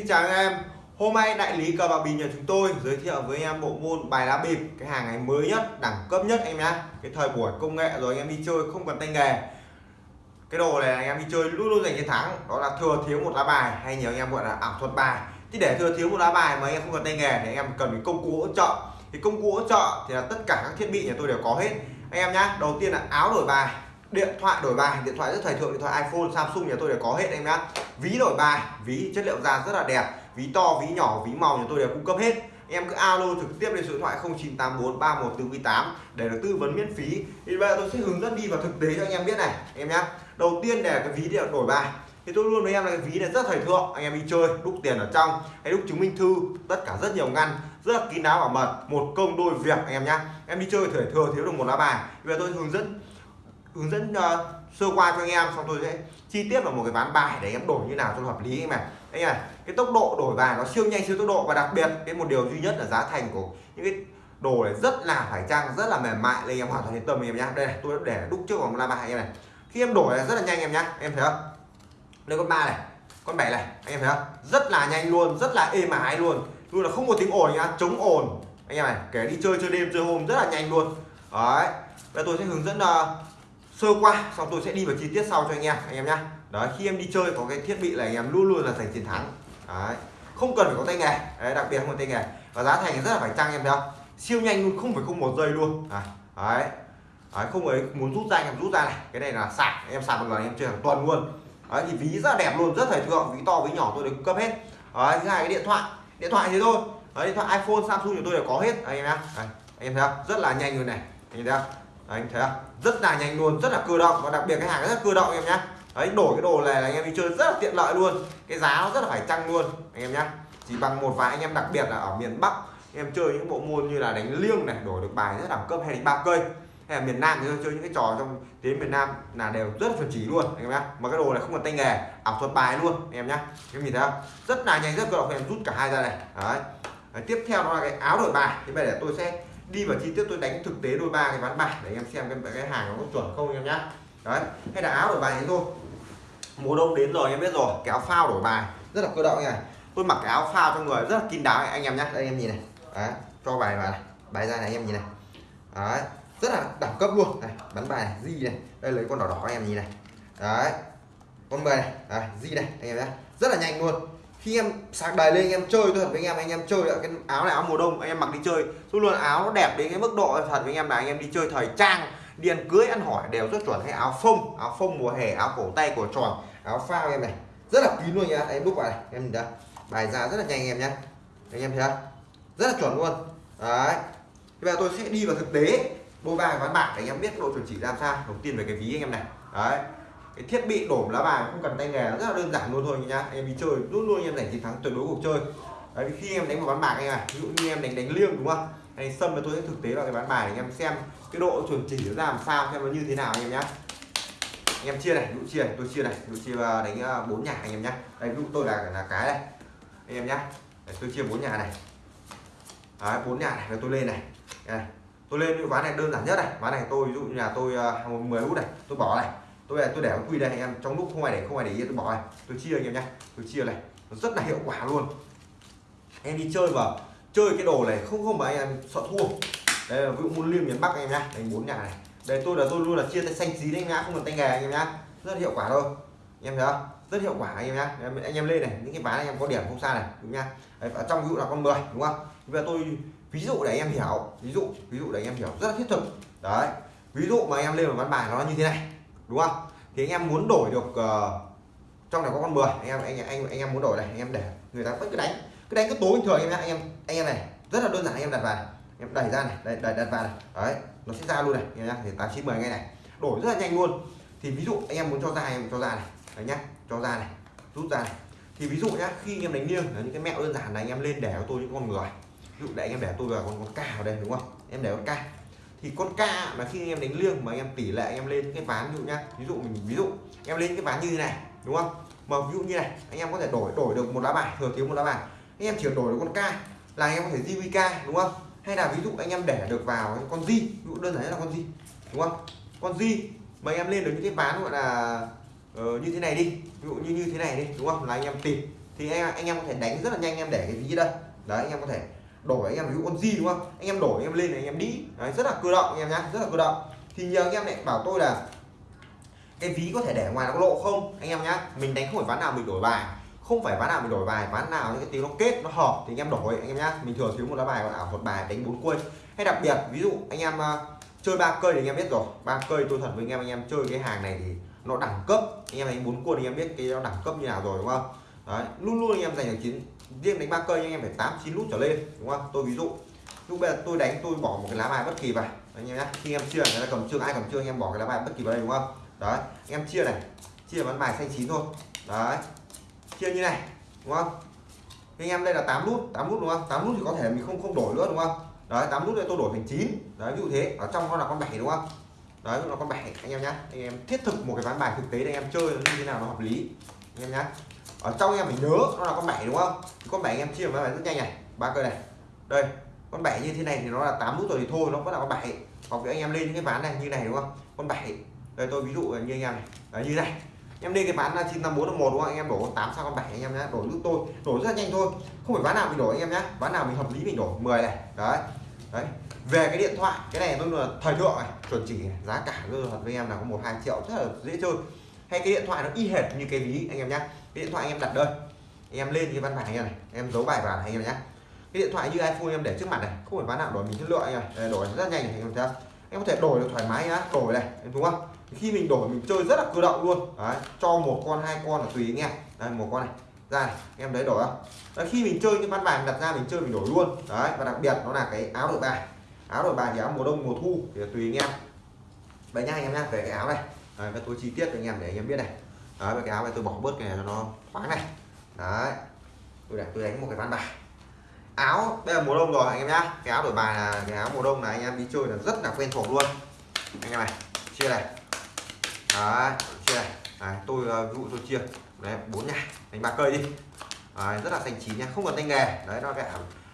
Xin chào anh em. Hôm nay đại lý cờ bạc bịp nhà chúng tôi giới thiệu với anh em bộ môn bài lá bịp, cái hàng ngày mới nhất, đẳng cấp nhất anh em nhá. Cái thời buổi công nghệ rồi anh em đi chơi không cần tay nghề. Cái đồ này anh em đi chơi luôn luôn giành chiến thắng, đó là thừa thiếu một lá bài hay nhiều anh em gọi là ảo thuật bài. Thì để thừa thiếu một lá bài mà anh em không cần tay nghề thì anh em cần cái công cụ hỗ trợ. Thì công cụ hỗ trợ thì là tất cả các thiết bị nhà tôi đều có hết. Anh em nhá, đầu tiên là áo đổi bài điện thoại đổi bài, điện thoại rất thời thượng, điện thoại iPhone, Samsung, nhà tôi đều có hết anh em nhá. Ví đổi bài, ví chất liệu da rất là đẹp, ví to, ví nhỏ, ví màu nhà tôi đều cung cấp hết. Em cứ alo trực tiếp lên số điện thoại 0984 để được tư vấn miễn phí. Thì bây giờ tôi sẽ hướng dẫn đi vào thực tế cho anh em biết này em nhá. Đầu tiên để cái ví điện đổi bài. Thì tôi luôn với em là cái ví này rất thời thượng, anh em đi chơi, đúc tiền ở trong, hay đúc chứng minh thư, tất cả rất nhiều ngăn, rất là kín đáo bảo mật, một công đôi việc, anh em nhá. Em đi chơi thời thừa thiếu được một lá bài. Bây giờ tôi hướng dẫn hướng dẫn uh, sơ qua cho anh em xong tôi sẽ chi tiết vào một cái ván bài để em đổi như nào cho hợp lý anh em anh này cái tốc độ đổi bài nó siêu nhanh siêu tốc độ và đặc biệt cái một điều duy nhất là giá thành của những cái đồ này rất là phải trang rất là mềm mại nên em hoàn toàn yên tâm em nhá. Đây này tôi để đúc trước vòng la bài em này. Khi em đổi rất là nhanh em nhá em thấy không? Đây con ba này con bảy này anh em thấy không? Rất là nhanh luôn rất là êm ái luôn. Luôn là không có tiếng ồn nhá chống ồn. Anh em này kể đi chơi chơi đêm chơi hôm rất là nhanh luôn. Đấy bây tôi sẽ hướng dẫn uh, sơ qua xong tôi sẽ đi vào chi tiết sau cho anh em anh em nhá. Đấy khi em đi chơi có cái thiết bị là anh em luôn luôn là giành chiến thắng. Đấy không cần phải có tay nghề. Đấy, đặc biệt không có tay nghề. Và giá thành rất là phải chăng em thấy không siêu nhanh luôn không phải không một giây luôn. À, đấy đấy không ấy muốn rút ra anh em rút ra này. Cái này là sạc em sạc một lần em chơi hàng tuần luôn. Đấy thì ví rất là đẹp luôn rất thời thượng ví to ví nhỏ tôi được cấp hết. Đấy thứ hai cái điện thoại điện thoại thế thôi. Đấy, điện thoại iPhone Samsung của tôi đều có hết anh em nhá. Anh em thấy không? Rất là nhanh luôn này anh em thấy không? Anh thấy không? Rất là nhanh luôn, rất là cơ động và đặc biệt cái hàng rất là cơ động em nhá. Đấy, đổi cái đồ này là anh em đi chơi rất là tiện lợi luôn. Cái giá nó rất là phải chăng luôn, anh em nhá. Chỉ bằng một vài anh em đặc biệt là ở miền Bắc em chơi những bộ môn như là đánh liêng này, đổi được bài rất đẳng cấp hay đánh ba cây. Hay là miền Nam thì chơi những cái trò trong tiếng miền Nam là đều rất là chuẩn chỉ luôn, anh em nhá. Mà cái đồ này không cần tay nghề, ảo thuật bài luôn, anh em nhá. Em nhìn thấy không? Rất là nhanh, rất cơ động em rút cả hai ra này. Đấy. đấy, tiếp theo đó là cái áo đổi bài. Thì bây giờ tôi sẽ đi vào chi tiết tôi đánh thực tế đôi ba cái ván bài để em xem cái cái hàng nó có chuẩn không em nhá. Đấy hay là áo đổi bài thế thôi. Mùa đông đến rồi em biết rồi cái áo phao đổi bài rất là cơ động này tôi mặc cái áo phao cho người rất là kín đáo anh em nhé đây em nhìn này. Đấy cho bài vào này bài ra này em nhìn này. Đấy rất là đẳng cấp luôn. Này bắn bài này gì này. Đây lấy con đỏ đỏ anh em nhìn này. Đấy con mười này. Đấy, gì này anh em nhé rất là nhanh luôn khi em sạc đầy lên, anh em chơi, tôi thật với anh em anh em chơi cái áo này, áo mùa đông, anh em mặc đi chơi. Tôi luôn, áo nó đẹp đến cái mức độ thật với anh em là anh em đi chơi thời trang, đi ăn cưới, ăn hỏi đều rất chuẩn. Hay áo phông áo phông mùa hè, áo cổ tay, cổ tròn, áo phao em này. Rất là kín luôn nha, em đúc vào này, em nhìn bài ra rất là nhanh em nhé anh em thấy không? Rất là chuẩn luôn. Đấy. Bây giờ tôi sẽ đi vào thực tế bôi bài ván bạc để anh em biết độ chuẩn chỉ làm sao. Đầu tiên về cái ví anh em này. Đấy cái thiết bị đổ lá bài không cần tay nghề rất là đơn giản luôn thôi nhá. Em đi chơi luôn luôn em giành chiến thắng tuyệt đối cuộc chơi. Đấy khi em đánh vào ván bạc anh này ví dụ như em đánh đánh liêng đúng không? Hay sâm thì tôi sẽ thực tế vào cái ván bài để em xem cái độ chuẩn chỉ nó ra làm sao xem nó như thế nào anh em nhá. Anh em chia này dụ chia này tôi chia này dụ chia ờ, đánh ờ, bốn nhà anh em nhá. Đây dụ tôi là là cái này anh em nhá. Đấy, tôi chia bốn nhà này. Bốn nhà này tôi lên này. Đây. tôi lên cái ván này đơn giản nhất này. Ván này tôi ví dụ như là tôi uh, 10 út này tôi bỏ này tôi tôi để quy đây anh em. Trong lúc không ai để không ai để ý tôi bỏ này. Tôi chia anh em nhé tôi chia này. Nó rất là hiệu quả luôn. Em đi chơi mà. Chơi cái đồ này không không mà anh em sợ thua. Đây là ví dụ môn liêng miền bắc anh em nhá. Đánh bốn nhà này. Đây tôi là tôi luôn là chia tay xanh xí đấy nhá không cần tay nghề anh em nhá. Rất hiệu quả thôi. Anh em thấy không? Rất hiệu quả anh em nhá. Anh em lên này những cái ván anh em có điểm không xa này đúng nhá. Đấy, ở trong ví dụ là con 10 đúng không? Bây giờ tôi ví dụ để anh em hiểu ví dụ ví dụ để anh em hiểu rất là thiết thực. Đấy ví dụ mà anh em lên một ván bài nó như thế này đúng không? Thì anh em muốn đổi được uh, trong này có con 10 anh em anh anh anh em muốn đổi này anh em để người ta vẫn cứ đánh. Cứ đánh cứ tối bình thường anh em anh em anh em này rất là đơn giản anh em đặt vào em đẩy ra này đẩy, đẩy đặt vào này. Đấy nó sẽ ra luôn này em nhá. Thì tám chín mười ngay này. Đổi rất là nhanh luôn. Thì ví dụ anh em muốn cho ra em cho ra này. Đấy nhá cho ra này rút ra này. Thì ví dụ nhá khi anh em đánh liêng là những cái mẹo đơn giản này anh em lên để cho tôi những con người. Ví dụ để anh em để tôi vào con con ca đây đúng không? Em để con ca thì con ca mà khi anh em đánh liêng mà anh em tỷ lệ anh em lên cái ván ví dụ nhá ví dụ mình ví dụ em lên cái ván như thế này đúng không? Mà ví dụ như này anh em có thể đổi đổi được một lá bài thừa thiếu một lá bài. Anh em chỉ đổi được con ca là anh em có thể JVK đúng không? Hay là ví dụ anh em để được vào con di ví dụ đơn giản là con di đúng không? Con di mà anh em lên được những cái ván gọi là uh, như thế này đi ví dụ như như thế này đi đúng không? Là anh em tìm. Thì anh, anh em có thể đánh rất là nhanh em để cái gì đây? Đấy anh em có thể đổi anh em ví dụ con gì đúng không anh em đổi anh em lên anh em đi đấy, rất là cơ động anh em nhá rất là cơ động thì nhờ anh em lại bảo tôi là cái ví có thể để ngoài nó có lộ không anh em nhá mình đánh không phải ván nào mình đổi bài không phải ván nào mình đổi bài ván nào những cái tiếng nó kết nó hợp thì anh em đổi anh em nhá mình thường thiếu một lá bài còn ảo một bài đánh bốn quân. hay đặc biệt ví dụ anh em uh, chơi ba cây thì anh em biết rồi ba cây tôi thật với anh em anh em chơi cái hàng này thì nó đẳng cấp anh em đánh bốn quân anh em biết cái nó đẳng cấp như nào rồi đúng không đấy luôn luôn anh em giành được chiến riêng đánh ba cây anh em phải tám, chín nút trở lên, đúng không? Tôi ví dụ, lúc bây giờ tôi đánh, tôi bỏ một cái lá bài bất kỳ vào. Anh em nhé khi em chia, người ta cầm trương ai cầm trương anh em bỏ cái lá bài bất kỳ vào đây, đúng không? Đấy, anh em chia này, chia bán bài xanh chín thôi. Đấy, chia như này, đúng không? Anh em đây là 8 nút 8 nút đúng không? 8 nút thì có thể mình không không đổi nữa, đúng không? Đấy 8 nút đây tôi đổi thành 9 đấy, ví dụ thế, ở trong nó là con 7 đúng không? Đấy, nó con 7 anh em nhá. Anh em thiết thực một cái ván bài thực tế để anh em chơi nó như thế nào nó hợp lý. Anh em nhá ở trong em phải nhớ nó là con 7 đúng không? Con 7 em chia với bài rất nhanh này. Ba cây này. Đây con 7 như thế này thì nó là 8 nút rồi thì thôi nó vẫn là con 7 hoặc anh em lên những cái ván này như này đúng không? Con 7 đây tôi ví dụ như anh em này. Đấy, như này. Em lên cái ván là 954 một đúng không? Anh em đổ con 8 sang con 7 anh em nhé đổi giúp tôi. Đổi rất nhanh thôi. Không phải ván nào mình đổi anh em nhé ván nào mình hợp lý mình đổi 10 này. Đấy. Đấy. Về cái điện thoại cái này tôi là thời thượng này. Chuẩn chỉ giá cả tôi thật với em là có một hai triệu rất là dễ chơi. Hay cái điện thoại nó y hệt như cái ví anh em nhé cái điện thoại anh em đặt đây. Em lên cái văn bản này, này em giấu bài vào này anh em nhé. Cái điện thoại như iPhone em để trước mặt này không phải bán nào đổi mình chất lượng này đổi rất nhanh này anh em thấy em có thể đổi được thoải mái nhá đổi này đúng không? Khi mình đổi mình chơi rất là cơ động luôn. Đấy, cho một con hai con là tùy anh em. Đây một con này ra này em đấy đổi không? Đấy, khi mình chơi cái văn bài đặt ra mình chơi mình đổi luôn. Đấy và đặc biệt nó là cái áo đổi bài. Áo đổi bài thì áo mùa đông mùa thu thì tùy anh em. Đấy nha anh em nha về cái áo này. Đấy, và tôi chi tiết cho anh em để anh em biết này đấy cái áo này tôi bỏ bớt cái này cho nó thoáng này. Đấy. Tôi để tôi đánh một cái ván bài. Áo đây là mùa đông rồi anh em nhá. Cái áo đổi bài là cái áo mùa đông này anh em đi chơi là rất là quen thuộc luôn. Anh em này chia này. Đấy chia này. Đấy, tôi ờ, ví dụ tôi chia. Đấy bốn nhà đánh ba cây đi. Đấy, rất là thành chín nha không cần tay nghề. Đấy nó cả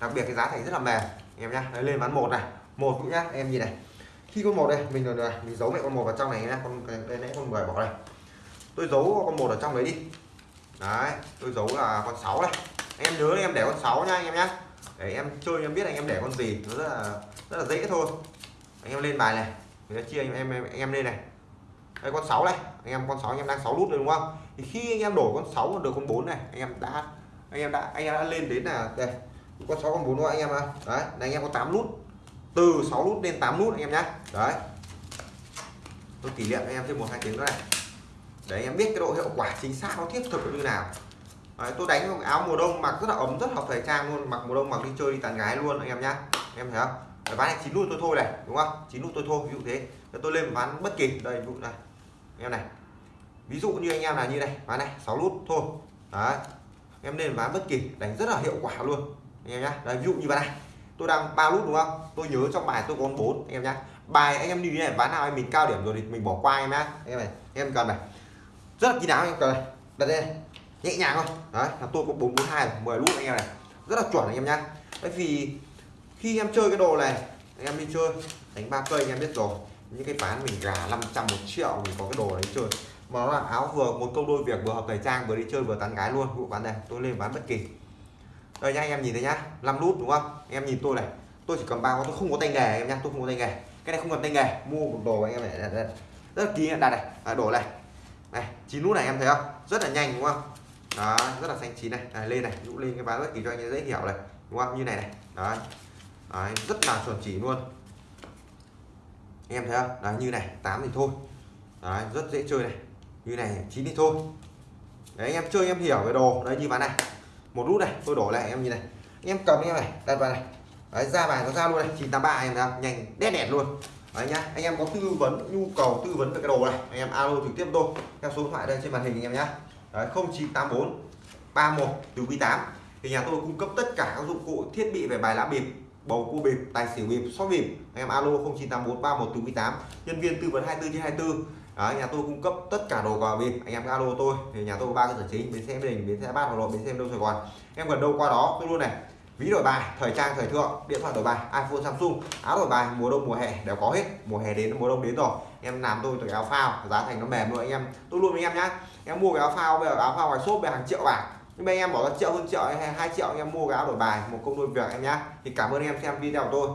đặc biệt cái giá thành rất là mềm. Anh em nhá đấy, lên ván một này. Một cũng nhá em nhìn này. Khi con một đây mình rồi mình giấu mẹ con một vào trong này nhá. Con đây nãy con mười bỏ đây tôi giấu con một ở trong đấy đi đấy tôi giấu là con 6 này em nhớ em để con 6 nha anh em nhé để em chơi em biết anh em để con gì nó rất là rất là dễ thôi anh em lên bài này người ta chia anh em, em anh em lên này đây con 6 này anh em con 6 anh em đang 6 nút rồi đúng không thì khi anh em đổi con 6 được con 4 này anh em đã anh em đã anh em đã lên đến là đây con 6 con 4 thôi anh em ạ đấy là anh em có 8 nút từ 6 nút lên 8 nút anh em nhé đấy tôi kỷ niệm anh em thêm một hai tiếng nữa này để em biết cái độ hiệu quả chính xác nó thiết thực như nào. Đấy, tôi đánh áo mùa đông mặc rất là ấm rất hợp thời trang luôn mặc mùa đông mặc đi chơi đi tán gái luôn anh em nhá. Em thấy không? Đấy, ván này chín nút tôi thôi này đúng không? Chín nút tôi thôi ví dụ thế. Tôi lên ván bất kỳ đây ví dụ này. Em này. Ví dụ như anh em là như này ván này 6 nút thôi. Đấy. Em lên ván bất kỳ đánh rất là hiệu quả luôn anh em nhá. Đấy ví dụ như ván này. Tôi đang ba nút đúng không? Tôi nhớ trong bài tôi có bốn anh em nhá. Bài anh em như này ván nào mình cao điểm rồi thì mình bỏ qua anh em nhá. Em này em cần này rất là kín đáo anh em cần này. Đặt đây nhẹ nhàng thôi. Đấy là tôi có bốn bốn hai mười lút anh em này. Rất là chuẩn anh em nhá. Bởi vì khi em chơi cái đồ này anh em đi chơi đánh ba cây anh em biết rồi. Những cái bán mình gà 500 một triệu mình có cái đồ đấy chơi. Mà nó là áo vừa một câu đôi việc vừa hợp thời trang vừa đi chơi vừa tán gái luôn. Vụ bán này tôi lên bán bất kỳ. Đây nhá anh em nhìn thấy nhá. 5 nút đúng không? Anh em nhìn tôi này. Tôi chỉ cầm bao, tôi không có tay nghề em nhá tôi không có tay nghề. Cái này không cần tay nghề mua một đồ anh em này. Rất là kỹ đặt này. À, đổ này này chín nút này em thấy không? Rất là nhanh đúng không? Đó rất là xanh chín này. À, lên này dụ lên cái bán bất kỳ cho anh dễ hiểu này đúng không? Như này này đó, đấy rất là chuẩn chỉ luôn. Em thấy không? Đấy như này 8 thì thôi. Đấy rất dễ chơi này. Như này chín thì thôi. Đấy anh em chơi em hiểu về đồ. Đấy như ván này. Một nút này tôi đổ lại em như này. Em cầm em này đặt vào này. Đấy ra bài nó ra luôn này. 983 em thấy không? Nhanh đét đẹp luôn đấy nhá anh em có tư vấn nhu cầu tư vấn về cái đồ này anh em alo trực tiếp tôi theo số điện thoại đây trên màn hình anh em nhá. Đấy 0984 31 từ Q8 thì nhà tôi cung cấp tất cả các dụng cụ thiết bị về bài lá bịp bầu cua bịp tài xỉu bịp sóc bịp. Anh em alo 0984 31 từ Q8 nhân viên tư vấn 24 trên 24 Đấy, nhà tôi cung cấp tất cả đồ cờ bịp. Anh em alo tôi. Thì nhà tôi ba cơ sở chính bến xe đình bến xe bát hà nội bến xe đông sài gòn. Em gần đâu qua đó tôi luôn này ví đổi bài, thời trang, thời thượng, điện thoại đổi bài, iphone, samsung, áo đổi bài, mùa đông, mùa hè, đều có hết. Mùa hè đến, mùa đông đến rồi. Em làm tôi từ áo phao, giá thành nó mềm luôn anh em. Tôi luôn với em nhá. Em mua cái áo phao, bây giờ áo phao ngoài shop về hàng triệu bạc nhưng mà em bỏ ra triệu hơn triệu hay hai triệu em mua cái áo đổi bài, một công đôi việc em nhá. Thì cảm ơn em xem video của tôi.